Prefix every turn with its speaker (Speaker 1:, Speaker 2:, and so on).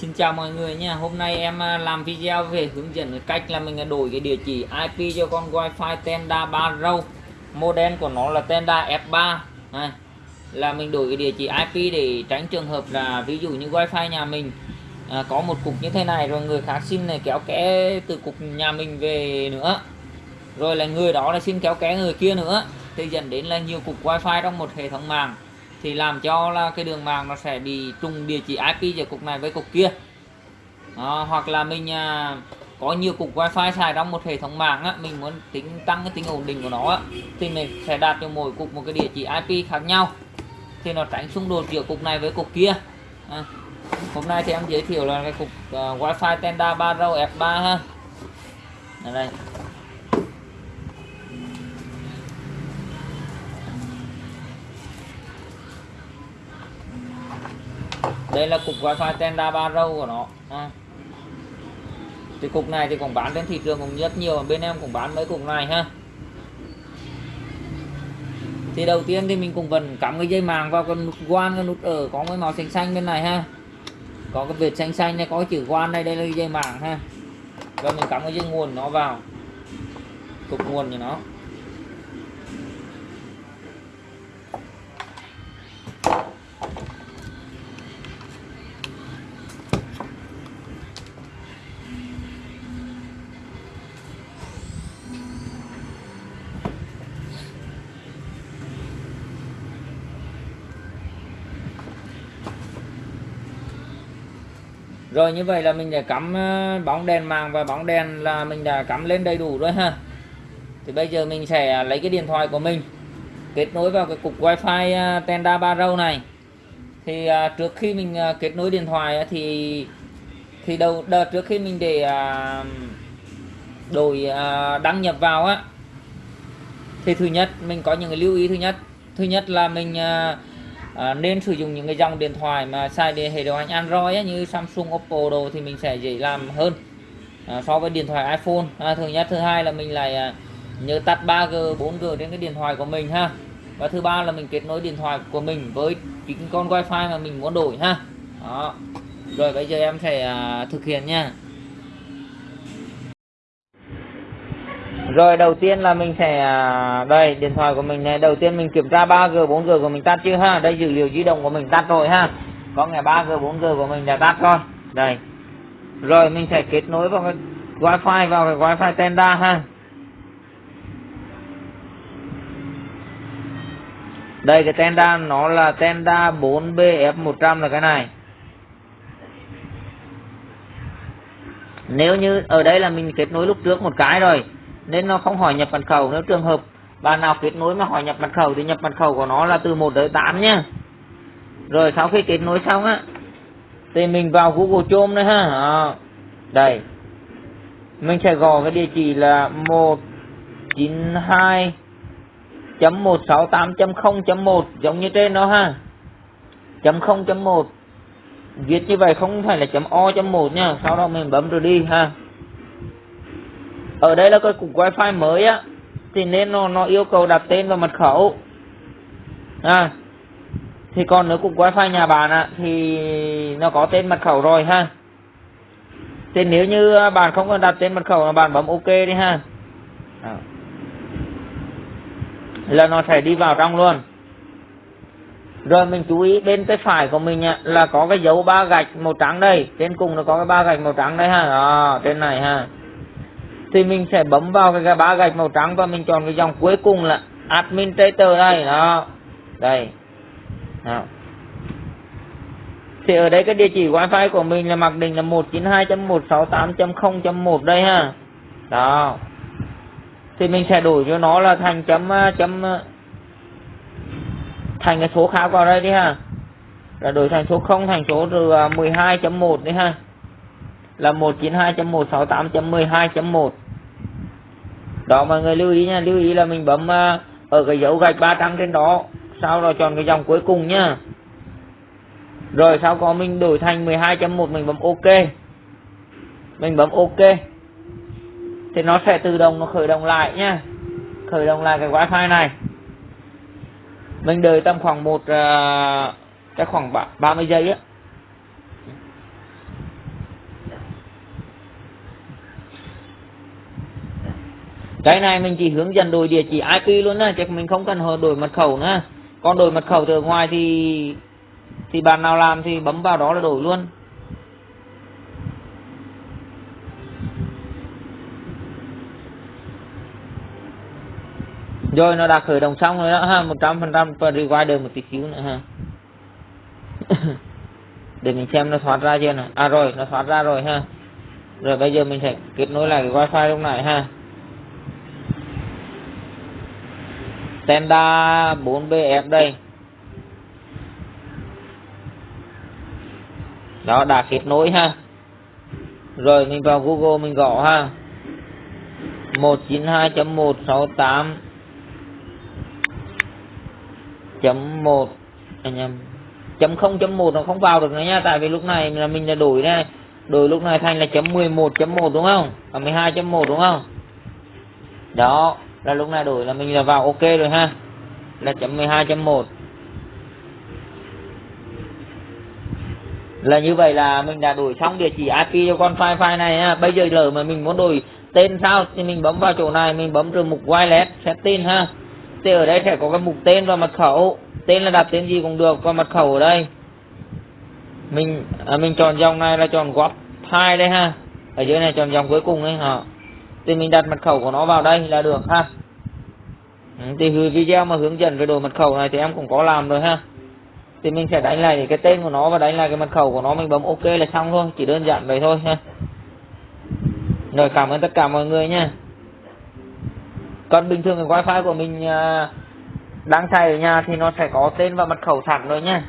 Speaker 1: Xin chào mọi người nha. Hôm nay em à, làm video về hướng dẫn cách à, à, là mình đổi cái địa chỉ IP cho con wifi Tenda 3 Model của nó là Tenda F3 này, Là mình đổi cái địa chỉ IP để tránh trường hợp là ví dụ như wifi nhà mình à, có một cục như thế này rồi người khác xin này kéo kẽ từ cục nhà mình về nữa. Rồi là người đó là xin kéo kẽ người kia nữa. Thì dẫn đến là nhiều cục wifi trong một hệ thống mạng thì làm cho là cái đường mạng nó sẽ bị trùng địa chỉ IP giữa cục này với cục kia. À, hoặc là mình à, có nhiều cục wifi xài trong một hệ thống mạng á, mình muốn tính tăng cái tính ổn định của nó á, thì mình sẽ đặt cho mỗi cục một cái địa chỉ IP khác nhau. Thì nó tránh xung đột giữa cục này với cục kia. À, hôm nay thì em giới thiệu là cái cục uh, wifi Tenda 3 row F3 ha. Ở đây. Đây là cục wifi Tenda 3 của nó. À. thì cục này thì cũng bán trên thị trường cũng rất nhiều, bên em cũng bán mấy cục này ha. Thì đầu tiên thì mình cũng vẫn cắm cái dây màng vào cái nút quan cái nút ở, có cái màu xanh xanh bên này ha. Có cái vệt xanh xanh này, có chữ quan đây đây là dây màng ha. Và mình cắm cái dây nguồn nó vào. Cục nguồn của nó. Rồi như vậy là mình đã cắm ờ, bóng đèn màng và bóng đèn là mình đã cắm lên đầy đủ rồi ha. Thì bây giờ mình sẽ lấy cái điện thoại của mình, kết nối vào cái cục wifi ờ, Tenda 3 này. Thì ờ, trước khi mình kết nối điện thoại thì thì đầu, đợt trước khi mình để đổi đăng nhập vào á, thì thứ nhất mình có những cái lưu ý. Thứ nhất thứ nhất là mình à, nên sử dụng những cái dòng điện thoại mà xài để hệ điều hành Android ấy, như Samsung, Oppo đồ thì mình sẽ dễ làm hơn. À, so với điện thoại iPhone. À, thứ nhất thứ hai là mình lại à, nhớ tắt 3G 4G trên cái điện thoại của mình ha. Và thứ ba là mình kết nối điện thoại của mình với chính con wifi mà mình muốn đổi ha. Đó. Rồi bây giờ em sẽ à, thực hiện nha. Rồi, đầu tiên là mình sẽ à, đây, điện thoại của mình này. Đầu tiên mình kiểm tra 3G 4G của mình tắt chưa ha? Đây, dữ liệu di động của mình tắt rồi, ha? Có ngày 3G 4G của mình đã tắt rồi. Đây. Rồi, mình sẽ kết nối vào cái wifi, vào cái wifi Tenda, ha? Đây, cái Tenda nó là Tenda 4BF100 là cái này. Nếu như, ở đây là mình kết nối lúc trước một cái rồi nên nó không hỏi nhập mật khẩu nếu trường hợp bạn nào kết nối mà hỏi nhập mật khẩu thì nhập mật khẩu của nó là từ 1 tới 8 nhá. Rồi sau khi kết nối xong á thì mình vào Google Chrome nữa ha. À, đây. Mình sẽ gõ cái địa chỉ là 192.168.0.1 giống như trên đó ha. Chấm 0.1 viết như vậy không phải là chấm o chấm 1 nha. Sau đó mình bấm rồi đi ha ở đây là cái cục wifi mới á thì nên nó nó yêu cầu đặt tên và mật khẩu. À thì còn nếu cục wifi nhà bạn á thì nó có tên mật khẩu rồi ha. Thì nếu như bạn không cần đặt tên mật khẩu là bạn bấm ok đi ha. À. là nó sẽ đi vào trong luôn. Rồi mình chú ý bên tay phải của mình là có cái dấu ba gạch màu trắng đây. Trên cùng nó có cái ba gạch màu trắng đây ha. À, trên này ha thì mình sẽ bấm vào cái ba gạch màu trắng và mình chọn cái dòng cuối cùng là administrator đây, đó. Đây. Đó. thì ở đây cái địa chỉ wifi của mình là mặc định là 192.168.0.1 đây ha. Đó. Thì mình sẽ đổi cho nó là thành chấm ờ, chấm ờ, thành cái số khác vào đây đi ha. Là đổi thành số 0 thành số 12.1 ờ, đi ha. Là 192.168.12.1 đó mọi người lưu ý nha lưu ý là mình bấm uh, ở cái dấu gạch ba trắng trên đó sau đó chọn cái dòng cuối cùng nhá rồi sau có mình đổi thành 12.1 mình bấm ok. Mình bấm ok. Thì nó sẽ tự động nó khởi động lại nhá khởi động lại cái wifi này. Mình đợi tầm khoảng một uh, cái khoảng 30 giây á. Cái này mình chỉ hướng dẫn đổi địa chỉ IP luôn á chứ mình không cần đổi mật khẩu nữa. Còn đổi mật khẩu từ ngoài thì thì bạn nào làm thì bấm vào đó là đổi luôn. Rồi nó đã khởi động xong rồi đó ha một trăm phần trăm và được một tí xíu nữa ha. Để mình xem nó thoát ra chưa nè, à rồi nó thoát ra rồi ha. Rồi bây giờ mình sẽ kết nối lại cái wifi lúc này ha. Tenda 4BF đây. Đó đã kết nối ha. Rồi, mình vào Google, mình gõ ha. 192.168 chấm một anh em, chấm không chấm một nó không vào được nữa nha, tại vì lúc này là mình đã đổi đây. Đổi lúc này thành là chấm 11.1 đúng không? Và 12.1 đúng không? Đó là lúc này đổi là mình là vào ok rồi ha. Là chấm 12 chấm một. Là như vậy là mình đã đổi xong địa chỉ IP cho con file file này ha. bây giờ lỡ mà mình muốn đổi tên sao thì mình bấm vào chỗ này mình bấm rồi mục wireless setting ha. Thì ở đây sẽ có cái mục tên và mật khẩu. Tên là đặt tên gì cũng được và mật khẩu ở đây. Mình à, mình chọn dòng này là chọn góp hai đây ha. Ở dưới này chọn dòng cuối cùng đấy hả thì mình đặt mật khẩu của nó vào đây là được, ha. Ừ, thì video mà hướng dẫn về đồ mật khẩu này thì em cũng có làm rồi, ha. Thì mình sẽ đánh lại cái tên của nó và đánh lại cái mật khẩu của nó, mình bấm ok là xong thôi, chỉ đơn giản vậy thôi, ha. Rồi, cảm ơn tất cả mọi người nha. Còn bình thường cái wifi của mình à, đang xài ở nhà thì nó sẽ có tên và mật khẩu sẵn rồi nha.